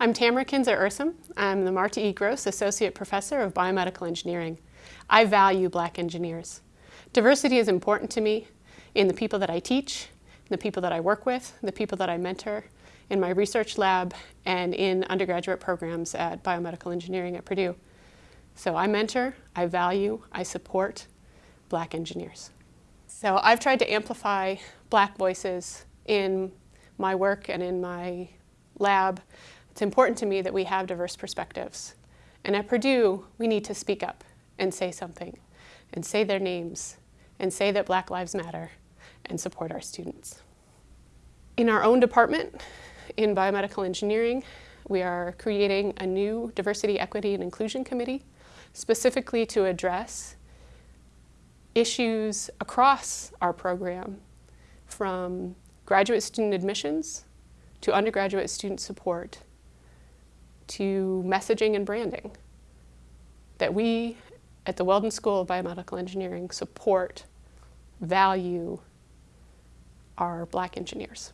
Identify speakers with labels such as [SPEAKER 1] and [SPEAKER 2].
[SPEAKER 1] I'm Tamara Kinzer-Ursem. I'm the Marta E. Gross Associate Professor of Biomedical Engineering. I value black engineers. Diversity is important to me in the people that I teach, the people that I work with, the people that I mentor, in my research lab, and in undergraduate programs at Biomedical Engineering at Purdue. So I mentor, I value, I support black engineers. So I've tried to amplify black voices in my work and in my lab it's important to me that we have diverse perspectives. And at Purdue, we need to speak up and say something, and say their names, and say that Black Lives Matter, and support our students. In our own department, in biomedical engineering, we are creating a new Diversity, Equity, and Inclusion Committee specifically to address issues across our program from graduate student admissions to undergraduate student support to messaging and branding. That we at the Weldon School of Biomedical Engineering support, value our black engineers.